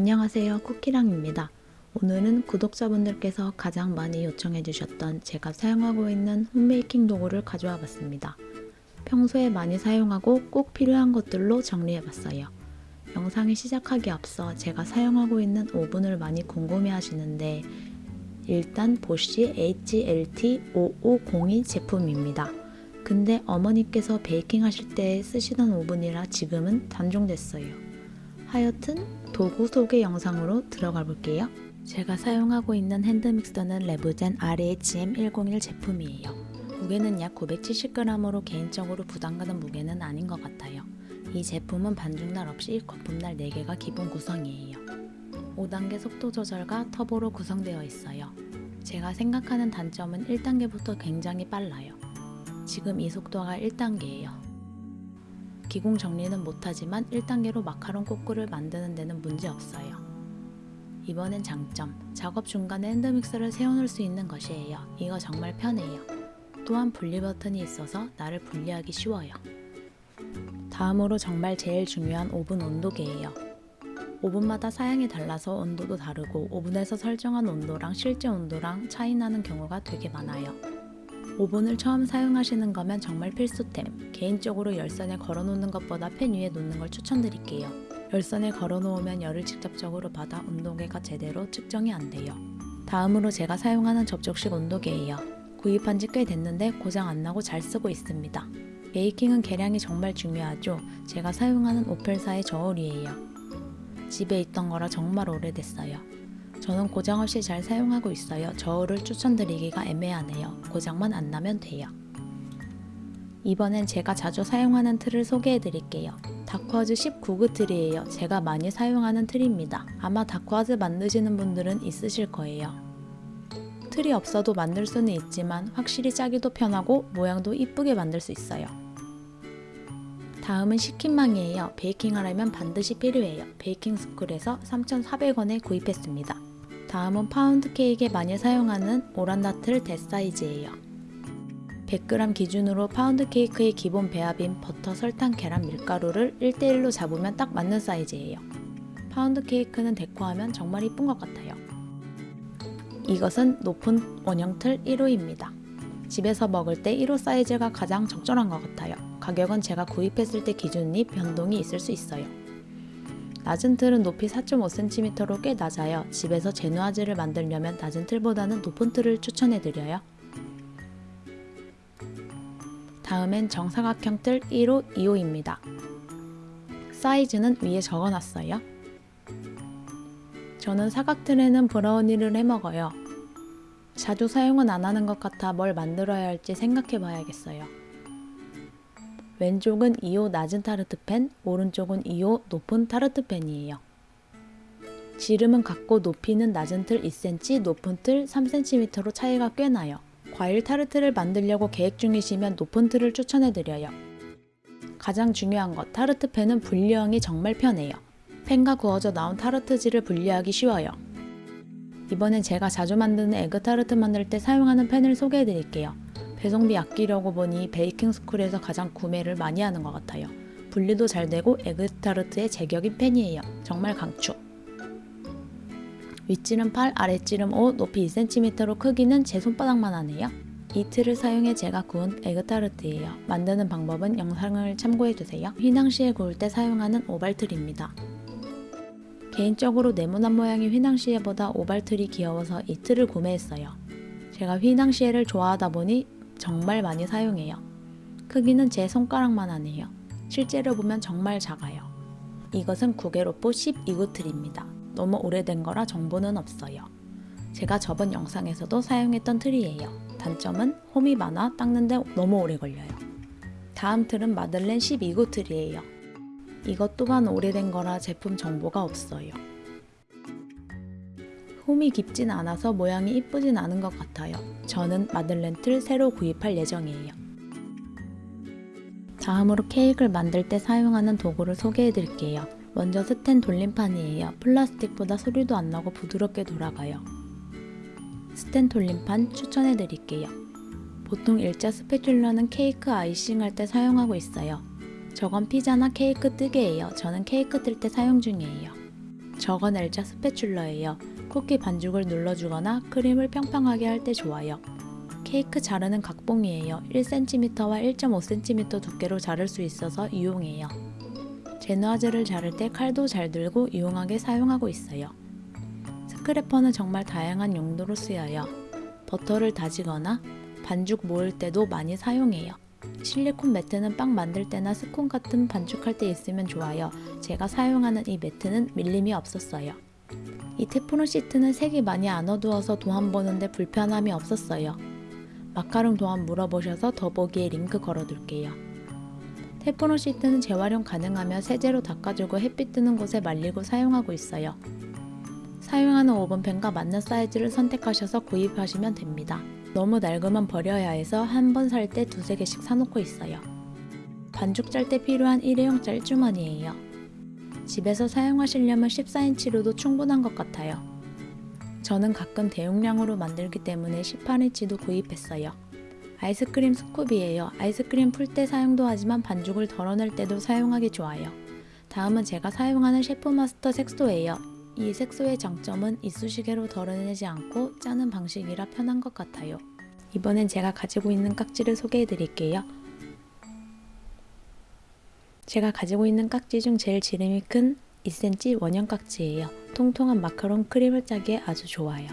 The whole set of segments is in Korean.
안녕하세요 쿠키랑입니다. 오늘은 구독자분들께서 가장 많이 요청해 주셨던 제가 사용하고 있는 홈메이킹 도구를 가져와 봤습니다. 평소에 많이 사용하고 꼭 필요한 것들로 정리해 봤어요. 영상이 시작하기 앞서 제가 사용하고 있는 오븐을 많이 궁금해 하시는데 일단 보쉬 HLT5502 제품입니다. 근데 어머니께서 베이킹 하실 때 쓰시던 오븐이라 지금은 단종됐어요. 하여튼 도구 소개 영상으로 들어가 볼게요. 제가 사용하고 있는 핸드믹서는 레브젠 RHM101 제품이에요. 무게는 약 970g으로 개인적으로 부담가는 무게는 아닌 것 같아요. 이 제품은 반죽날 없이 거품날 4개가 기본 구성이에요. 5단계 속도 조절과 터보로 구성되어 있어요. 제가 생각하는 단점은 1단계부터 굉장히 빨라요. 지금 이 속도가 1단계예요. 기공 정리는 못하지만 1단계로 마카롱 꼬꾸를 만드는 데는 문제 없어요. 이번엔 장점, 작업 중간에 핸드믹서를 세워놓을 수 있는 것이에요. 이거 정말 편해요. 또한 분리 버튼이 있어서 나를 분리하기 쉬워요. 다음으로 정말 제일 중요한 오븐 온도계예요. 오븐마다 사양이 달라서 온도도 다르고 오븐에서 설정한 온도랑 실제 온도랑 차이 나는 경우가 되게 많아요. 오븐을 처음 사용하시는 거면 정말 필수템. 개인적으로 열선에 걸어 놓는 것보다 팬 위에 놓는 걸 추천드릴게요. 열선에 걸어 놓으면 열을 직접적으로 받아 온도계가 제대로 측정이 안 돼요. 다음으로 제가 사용하는 접촉식 온도계예요. 구입한 지 꽤 됐는데 고장 안 나고 잘 쓰고 있습니다. 베이킹은 계량이 정말 중요하죠. 제가 사용하는 오펠사의 저울이에요. 집에 있던 거라 정말 오래됐어요. 저는 고장 없이 잘 사용하고 있어요. 저울을 추천드리기가 애매하네요. 고장만 안 나면 돼요. 이번엔 제가 자주 사용하는 틀을 소개해 드릴게요. 다크와즈 19구 틀이에요. 제가 많이 사용하는 틀입니다. 아마 다크와즈 만드시는 분들은 있으실 거예요. 틀이 없어도 만들 수는 있지만 확실히 짜기도 편하고 모양도 이쁘게 만들 수 있어요. 다음은 식힘망이에요. 베이킹 하려면 반드시 필요해요. 베이킹 스쿨에서 3,400원에 구입했습니다. 다음은 파운드 케이크에 많이 사용하는 오란다틀 대사이즈예요. 100g 기준으로 파운드 케이크의 기본 배합인 버터, 설탕, 계란, 밀가루를 1대1로 잡으면 딱 맞는 사이즈예요. 파운드 케이크는 데코하면 정말 이쁜 것 같아요. 이것은 높은 원형 틀 1호입니다. 집에서 먹을 때 1호 사이즈가 가장 적절한 것 같아요. 가격은 제가 구입했을 때 기준이 변동이 있을 수 있어요. 낮은 틀은 높이 4.5cm로 꽤 낮아요. 집에서 제누아즈를 만들려면 낮은 틀보다는 높은 틀을 추천해드려요. 다음엔 정사각형 틀 1호, 2호입니다. 사이즈는 위에 적어놨어요. 저는 사각틀에는 브라우니를 해먹어요. 자주 사용은 안 하는 것 같아 뭘 만들어야 할지 생각해 봐야겠어요. 왼쪽은 2호 낮은 타르트팬, 오른쪽은 2호 높은 타르트팬이에요. 지름은 같고 높이는 낮은 틀 2cm, 높은 틀 3cm로 차이가 꽤 나요. 과일 타르트를 만들려고 계획 중이시면 높은 틀을 추천해드려요. 가장 중요한 것, 타르트팬은 분리형이 정말 편해요. 팬과 구워져 나온 타르트지를 분리하기 쉬워요. 이번엔 제가 자주 만드는 에그 타르트 만들 때 사용하는 팬을 소개해 드릴게요. 배송비 아끼려고 보니 베이킹 스쿨에서 가장 구매를 많이 하는 것 같아요. 분리도 잘 되고 에그타르트의 제격인 펜이에요. 정말 강추. 윗지름 8, 아랫지름 5, 높이 2cm로 크기는 제 손바닥만 하네요. 이 틀을 사용해 제가 구운 에그타르트예요. 만드는 방법은 영상을 참고해주세요. 휘낭시에 구울 때 사용하는 오발틀입니다. 개인적으로 네모난 모양의 휘낭시에보다 오발틀이 귀여워서 이 틀을 구매했어요. 제가 휘낭시에를 좋아하다 보니 정말 많이 사용해요. 크기는 제 손가락만 하네요. 실제로 보면 정말 작아요. 이것은 구게로뽀 12구 틀입니다. 너무 오래된 거라 정보는 없어요. 제가 저번 영상에서도 사용했던 틀이에요. 단점은 홈이 많아 닦는데 너무 오래 걸려요. 다음 틀은 마들렌 12구 틀이에요. 이것 또한 오래된 거라 제품 정보가 없어요. 홈이 깊진 않아서 모양이 이쁘진 않은 것 같아요. 저는 마들렌 틀 새로 구입할 예정이에요. 다음으로 케이크를 만들 때 사용하는 도구를 소개해 드릴게요. 먼저 스텐 돌림판이에요. 플라스틱보다 소리도 안 나고 부드럽게 돌아가요. 스텐 돌림판 추천해 드릴게요. 보통 일자 스패츌러는 케이크 아이싱 할 때 사용하고 있어요. 저건 피자나 케이크 뜨개예요. 저는 케이크 뜰 때 사용 중이에요. 저건 L자 스패츌러예요. 쿠키 반죽을 눌러주거나 크림을 평평하게 할 때 좋아요. 케이크 자르는 각봉이에요. 1cm와 1.5cm 두께로 자를 수 있어서 이용해요. 제누아즈를 자를 때 칼도 잘 들고 유용하게 사용하고 있어요. 스크래퍼는 정말 다양한 용도로 쓰여요. 버터를 다지거나 반죽 모을 때도 많이 사용해요. 실리콘 매트는 빵 만들 때나 스콘 같은 반죽할 때 있으면 좋아요. 제가 사용하는 이 매트는 밀림이 없었어요. 이 테프론 시트는 색이 많이 안 어두워서 도안 보는데 불편함이 없었어요. 마카롱 도안 물어보셔서 더보기에 링크 걸어둘게요. 테프론 시트는 재활용 가능하며 세제로 닦아주고 햇빛 드는 곳에 말리고 사용하고 있어요. 사용하는 오븐팬과 맞는 사이즈를 선택하셔서 구입하시면 됩니다. 너무 낡으면 버려야 해서 한 번 살 때 두세 개씩 사놓고 있어요. 반죽 짤 때 필요한 일회용 짤주머니예요. 집에서 사용하시려면 14인치로도 충분한 것 같아요. 저는 가끔 대용량으로 만들기 때문에 18인치도 구입했어요. 아이스크림 scoop이에요. 아이스크림 풀 때 사용도 하지만 반죽을 덜어낼 때도 사용하기 좋아요. 다음은 제가 사용하는 셰프마스터 색소예요. 이 색소의 장점은 이쑤시개로 덜어내지 않고 짜는 방식이라 편한 것 같아요. 이번엔 제가 가지고 있는 깍지를 소개해 드릴게요. 제가 가지고 있는 깍지 중 제일 지름이 큰 2cm 원형 깍지예요. 통통한 마카롱 크림을 짜기에 아주 좋아요.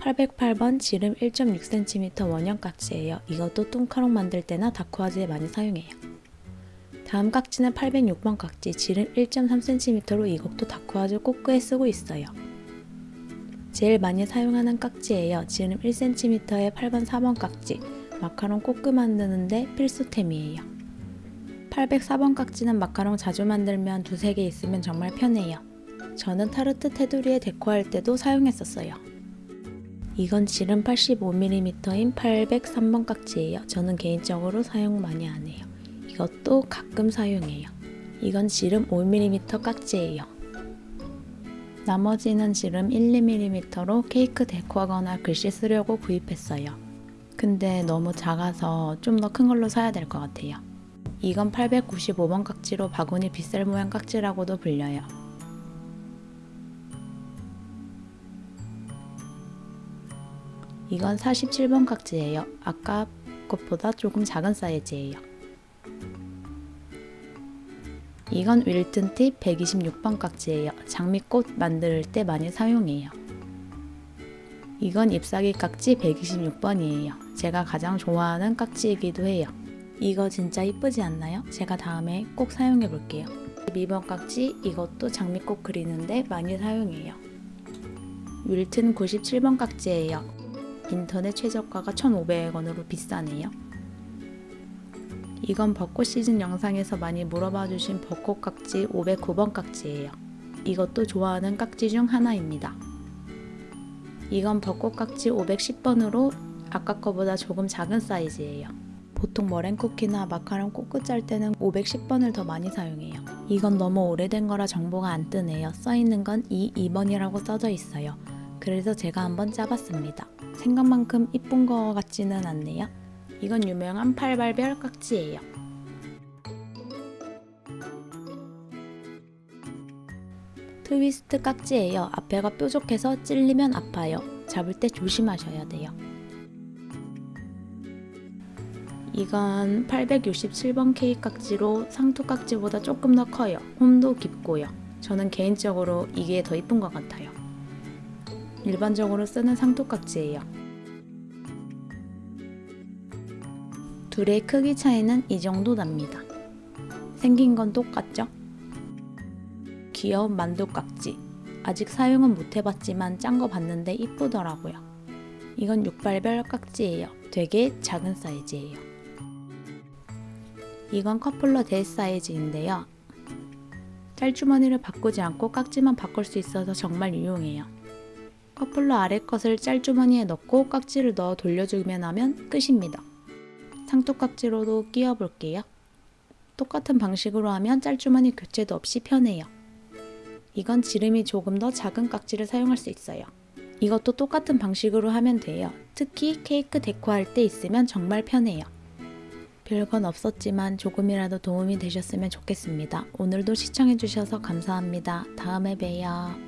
808번 지름 1.6cm 원형 깍지예요. 이것도 뚱카롱 만들 때나 다쿠아즈에 많이 사용해요. 다음 깍지는 806번 깍지 지름 1.3cm로 이것도 다쿠아즈 꼬끄에 쓰고 있어요. 제일 많이 사용하는 깍지예요. 지름 1cm의 8번 4번 깍지 마카롱 꼬끄 만드는데 필수템이에요. 804번 깍지는 마카롱 자주 만들면 두세 개 있으면 정말 편해요. 저는 타르트 테두리에 데코할 때도 사용했었어요. 이건 지름 85mm인 803번 깍지예요. 저는 개인적으로 사용 많이 안 해요. 이것도 가끔 사용해요. 이건 지름 5mm 깍지예요. 나머지는 지름 1, 2mm로 케이크 데코하거나 글씨 쓰려고 구입했어요. 근데 너무 작아서 좀 더 큰 걸로 사야 될 것 같아요. 이건 895번 깍지로 바구니 빗살 모양 깍지라고도 불려요. 이건 47번 깍지예요. 아까 것보다 조금 작은 사이즈예요. 이건 윌튼 팁 126번 깍지예요. 장미꽃 만들 때 많이 사용해요. 이건 잎사귀 깍지 126번이에요. 제가 가장 좋아하는 깍지이기도 해요. 이거 진짜 이쁘지 않나요? 제가 다음에 꼭 사용해 볼게요. 12번 깍지 이것도 장미꽃 그리는데 많이 사용해요. 윌튼 97번 깍지예요. 인터넷 최저가가 1,500원으로 비싸네요. 이건 벚꽃 시즌 영상에서 많이 물어봐 주신 벚꽃 깍지 509번 깍지예요. 이것도 좋아하는 깍지 중 하나입니다. 이건 벚꽃 깍지 510번으로 아까 거보다 조금 작은 사이즈예요. 보통 머랭 쿠키나 마카롱 꼬끄 짤 때는 510번을 더 많이 사용해요. 이건 너무 오래된 거라 정보가 안 뜨네요. 써있는 건 2, 2번이라고 써져 있어요. 그래서 제가 한번 짜봤습니다. 생각만큼 이쁜 거 같지는 않네요. 이건 유명한 팔발별 깍지예요. 트위스트 깍지예요. 앞에가 뾰족해서 찔리면 아파요. 잡을 때 조심하셔야 돼요. 이건 867번 케이크 깍지로 상투 깍지보다 조금 더 커요. 홈도 깊고요. 저는 개인적으로 이게 더 이쁜 것 같아요. 일반적으로 쓰는 상투 깍지예요. 둘의 크기 차이는 이 정도 납니다. 생긴 건 똑같죠? 귀여운 만두 깍지. 아직 사용은 못 해봤지만 짠 거 봤는데 이쁘더라고요. 이건 육발별 깍지예요. 되게 작은 사이즈예요. 이건 커플러 대 사이즈인데요. 짤주머니를 바꾸지 않고 깍지만 바꿀 수 있어서 정말 유용해요. 커플러 아래 것을 짤주머니에 넣고 깍지를 넣어 돌려주기만 하면 끝입니다. 상토깍지로도 끼워 볼게요. 똑같은 방식으로 하면 짤주머니 교체도 없이 편해요. 이건 지름이 조금 더 작은 깍지를 사용할 수 있어요. 이것도 똑같은 방식으로 하면 돼요. 특히 케이크 데코할 때 있으면 정말 편해요. 별건 없었지만 조금이라도 도움이 되셨으면 좋겠습니다. 오늘도 시청해주셔서 감사합니다. 다음에 봬요.